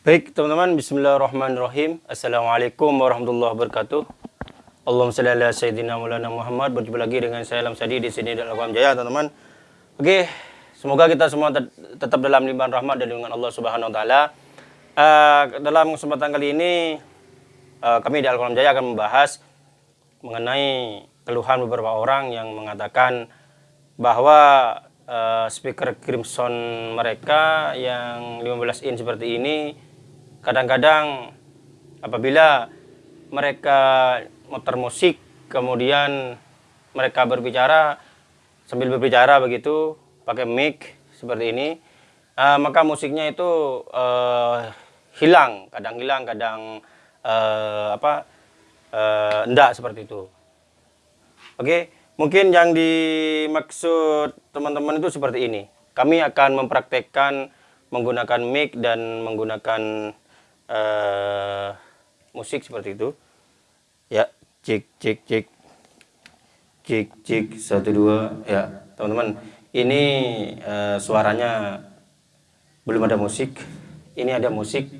Baik teman-teman, Bismillahirrahmanirrahim. Assalamualaikum warahmatullahi wabarakatuh. Allahumma salli ala sayyidina Maulana Muhammad. Berjumpa lagi dengan saya Lam Sadi di sini dalam Alam Jaya, teman-teman. Oke, semoga kita semua tetap dalam limpahan rahmat dan lindungan Allah Subhanahu wa taala. Uh, dalam kesempatan kali ini uh, kami di Al-Qalam Jaya akan membahas mengenai keluhan beberapa orang yang mengatakan bahwa uh, speaker Crimson mereka yang 15 in seperti ini kadang-kadang apabila mereka muter musik kemudian mereka berbicara sambil berbicara begitu pakai mic seperti ini uh, maka musiknya itu uh, hilang kadang hilang kadang uh, apa uh, enggak seperti itu oke okay? Mungkin yang dimaksud teman-teman itu seperti ini. Kami akan mempraktekkan menggunakan mic dan menggunakan uh, musik seperti itu. Ya, cik cik cik. Cik cik satu dua. Ya, teman-teman. Ini uh, suaranya belum ada musik. Ini ada musik.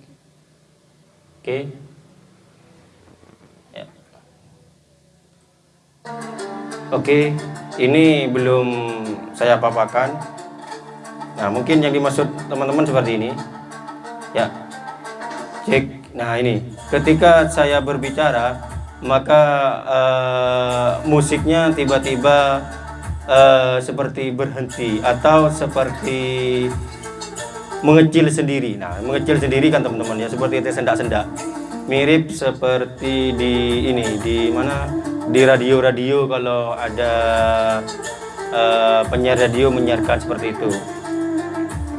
Oke. Okay. Ya. Oke, ini belum saya papakan. Nah, mungkin yang dimaksud teman-teman seperti ini. Ya. Cek. Nah, ini. Ketika saya berbicara, maka uh, musiknya tiba-tiba uh, seperti berhenti atau seperti mengecil sendiri. Nah, mengecil sendiri kan teman-teman ya, seperti itu sendak-sendak. Mirip seperti di ini, di mana di radio-radio kalau ada uh, penyiar radio menyiarkan seperti itu.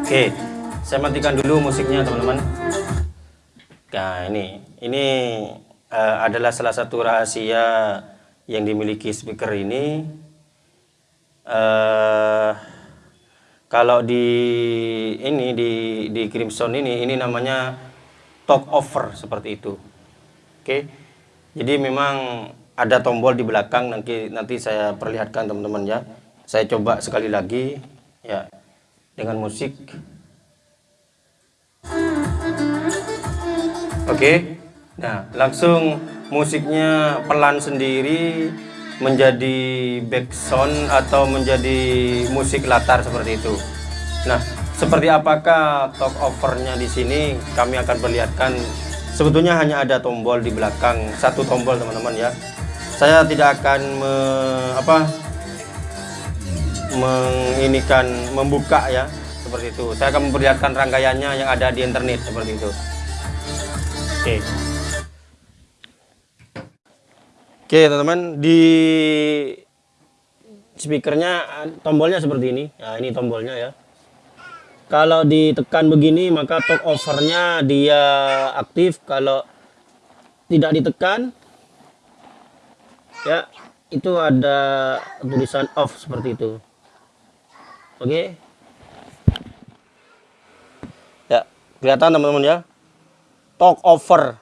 Oke, saya matikan dulu musiknya teman-teman. Nah ini, ini uh, adalah salah satu rahasia yang dimiliki speaker ini. Uh, kalau di ini di di Crimson ini, ini namanya talk over seperti itu. Oke, jadi memang ada tombol di belakang nanti nanti saya perlihatkan teman-teman ya saya coba sekali lagi ya dengan musik oke. Nah langsung musiknya pelan sendiri menjadi background atau menjadi musik latar seperti itu. Nah seperti apakah talk overnya di sini? Kami akan perlihatkan. Sebetulnya hanya ada tombol di belakang satu tombol teman-teman ya. Saya tidak akan me, apa menginikan membuka ya seperti itu. Saya akan memperlihatkan rangkaiannya yang ada di internet seperti itu oke. Oke teman-teman di speakernya tombolnya seperti ini. Nah ini tombolnya ya. Kalau ditekan begini maka talk overnya dia aktif. Kalau tidak ditekan ya itu ada tulisan off seperti itu. Oke? Okay. ya kelihatan teman-teman ya talk over.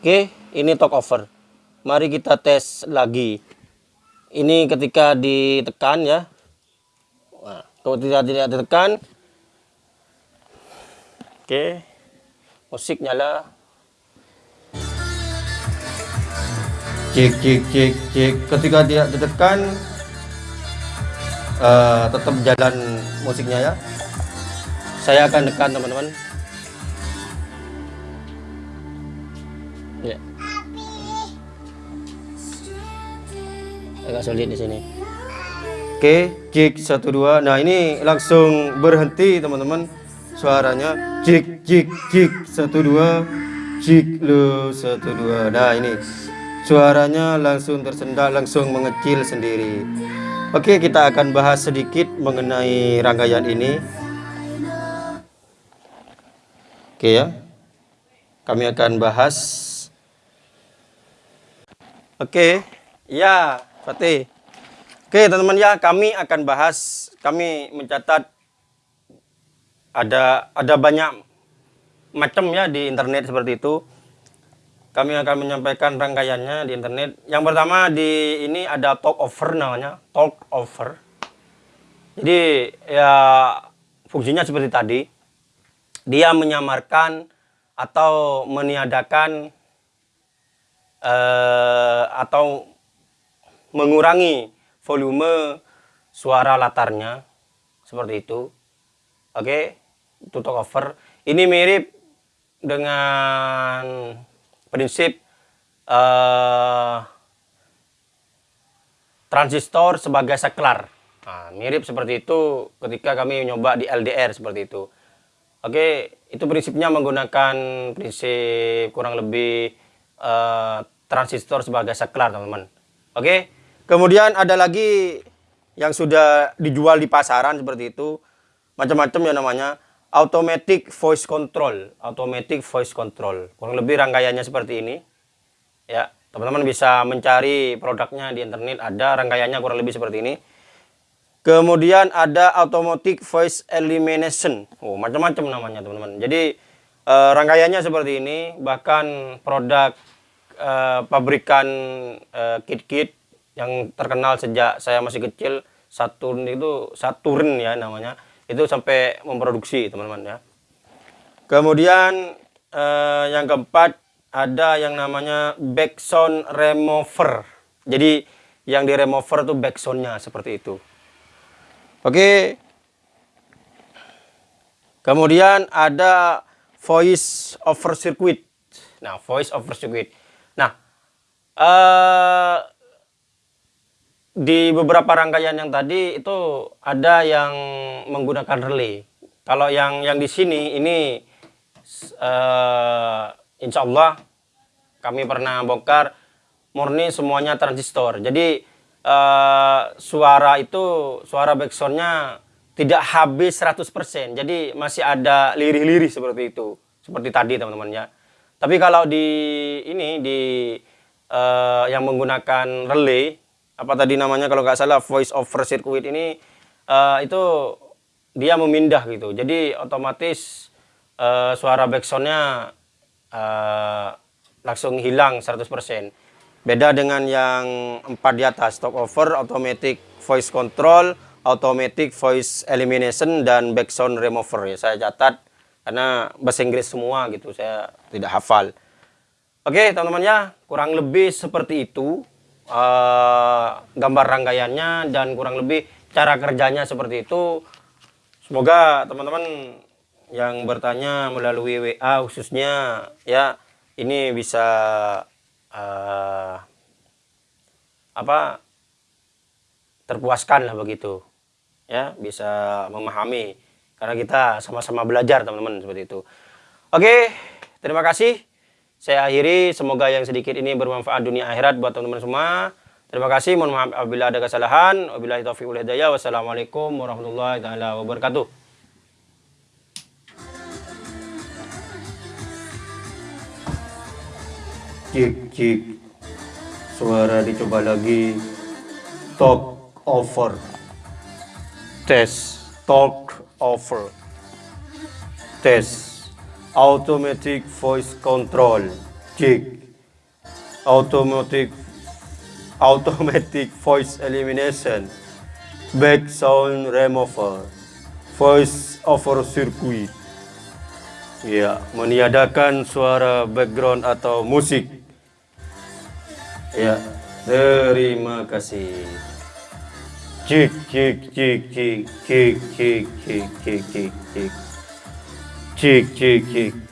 Oke ini talk over. Mari kita tes lagi. Ini ketika ditekan ya. Nah, kalau tidak tidak ditekan. Oke musik nyala. Cek cek cek cek ketika dia ditekan uh, tetap jalan musiknya ya. Saya akan tekan teman-teman ya agak sulit di sini oke cek satu dua nah ini langsung berhenti teman-teman suaranya cek cek satu dua cek lu satu dua nah ini Suaranya langsung tersendat, langsung mengecil sendiri. Oke, kita akan bahas sedikit mengenai rangkaian ini. Oke ya. Kami akan bahas. Oke, ya, Fatih. Oke, teman-teman ya, kami akan bahas, kami mencatat ada ada banyak macam ya di internet seperti itu kami akan menyampaikan rangkaiannya di internet. Yang pertama di ini ada talk over namanya, talk over. Jadi ya fungsinya seperti tadi. dia menyamarkan atau meniadakan uh, atau mengurangi volume suara latarnya seperti itu. Oke, itu talk over. Ini mirip dengan prinsip uh, transistor sebagai saklar. Nah, mirip seperti itu ketika kami nyoba di LDR seperti itu. Oke, itu prinsipnya menggunakan prinsip kurang lebih uh, transistor sebagai saklar, teman-teman. Oke, kemudian ada lagi yang sudah dijual di pasaran seperti itu. Macam-macam ya namanya. Automatic voice control. Automatic voice control. Kurang lebih rangkaiannya seperti ini. Ya teman-teman bisa mencari produknya di internet. Ada rangkaiannya kurang lebih seperti ini. Kemudian ada automatic voice elimination. Oh macam-macam namanya teman-teman. Jadi eh, rangkaiannya seperti ini. Bahkan produk eh, pabrikan eh, kit-kit yang terkenal sejak saya masih kecil Saturn itu Saturn ya namanya itu sampai memproduksi teman-teman ya. Kemudian yang keempat ada yang namanya backsound remover. Jadi yang di remover tuh backsoundnya seperti itu. Oke. Kemudian ada voice over circuit nah voice over circuit nah eh, di beberapa rangkaian yang tadi itu ada yang menggunakan relay. Kalau yang yang di sini ini uh, insya Allah kami pernah bongkar murni semuanya transistor. Jadi uh, suara itu suara backsoundnya tidak habis 100%. Jadi masih ada lirih-lirih seperti itu. Seperti tadi teman-teman ya. Tapi kalau di ini di uh, yang menggunakan relay apa tadi namanya kalau nggak salah voice over circuit ini uh, itu dia memindah gitu jadi otomatis uh, suara backsoundnya uh, langsung hilang 100% beda dengan yang empat di atas talk over automatic voice control automatic voice elimination dan backsound remover. Ya saya catat karena bahasa Inggris semua gitu saya tidak hafal. Oke teman-teman ya kurang lebih seperti itu uh, gambar rangkaiannya dan kurang lebih cara kerjanya seperti itu. Semoga teman-teman yang bertanya melalui WA khususnya ya ini bisa uh, apa terpuaskan lah begitu ya bisa memahami karena kita sama-sama belajar teman-teman seperti itu. Oke, terima kasih. Saya akhiri, semoga yang sedikit ini bermanfaat dunia akhirat buat teman-teman semua. Terima kasih, mohon maaf apabila ada kesalahan. Wabillahi taufiq wal hidayah. Wassalamualaikum warahmatullahi taala wabarakatuh. Cik, cik. Suara dicoba lagi. Talk over. Tes. Talk over. Tes automatic voice control kick automatic automatic voice elimination back sound remover voice over circuit ya meniadakan suara background atau musik ya terima kasih cik cik cik cik cik cik cik cik cik cik Cik, cik, cik.